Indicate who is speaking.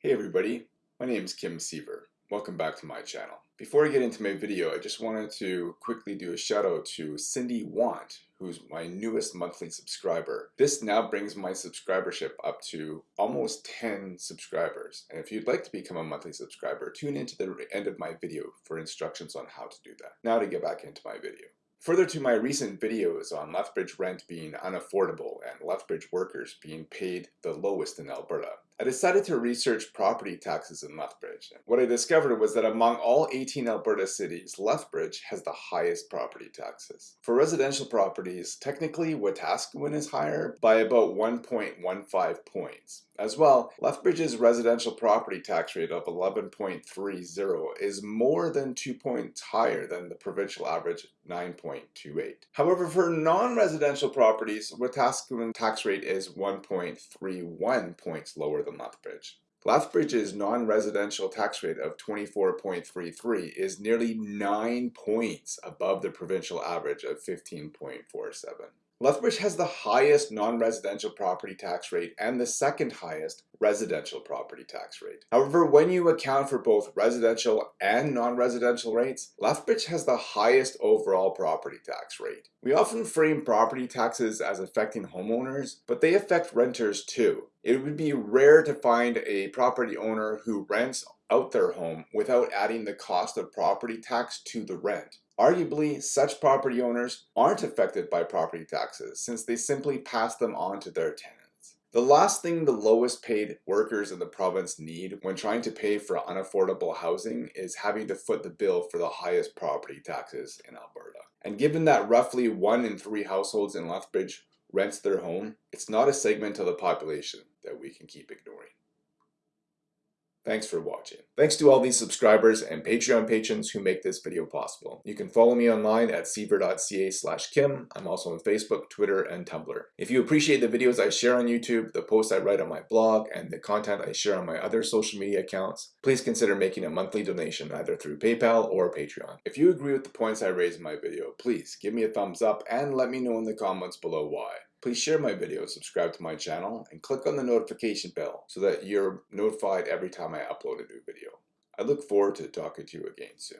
Speaker 1: Hey everybody, my name is Kim Siever. Welcome back to my channel. Before I get into my video, I just wanted to quickly do a shout out to Cindy Want, who's my newest monthly subscriber. This now brings my subscribership up to almost 10 subscribers. And if you'd like to become a monthly subscriber, tune into the end of my video for instructions on how to do that. Now to get back into my video. Further to my recent videos on Lethbridge rent being unaffordable and Lethbridge workers being paid the lowest in Alberta, I decided to research property taxes in Lethbridge. What I discovered was that among all 18 Alberta cities, Lethbridge has the highest property taxes. For residential properties, technically Wetaskiwin is higher by about 1.15 points. As well, Lethbridge's residential property tax rate of 11.30 is more than 2 points higher than the provincial average 9.28. However, for non-residential properties, Wetaskiwin tax rate is 1.31 points lower than Lethbridge. Lethbridge's non-residential tax rate of 24.33 is nearly 9 points above the provincial average of 15.47. Lethbridge has the highest non-residential property tax rate and the second highest residential property tax rate. However, when you account for both residential and non-residential rates, Lethbridge has the highest overall property tax rate. We often frame property taxes as affecting homeowners, but they affect renters too. It would be rare to find a property owner who rents out their home without adding the cost of property tax to the rent. Arguably, such property owners aren't affected by property taxes since they simply pass them on to their tenants. The last thing the lowest paid workers in the province need when trying to pay for unaffordable housing is having to foot the bill for the highest property taxes in Alberta. And given that roughly one in three households in Lethbridge rents their home, it's not a segment of the population that we can keep ignoring. Thanks for watching. Thanks to all these subscribers and Patreon patrons who make this video possible. You can follow me online at siever.ca slash kim. I'm also on Facebook, Twitter, and Tumblr. If you appreciate the videos I share on YouTube, the posts I write on my blog, and the content I share on my other social media accounts, please consider making a monthly donation either through PayPal or Patreon. If you agree with the points I raised in my video, please give me a thumbs up and let me know in the comments below why. Please share my video, subscribe to my channel, and click on the notification bell so that you're notified every time I upload a new video. I look forward to talking to you again soon.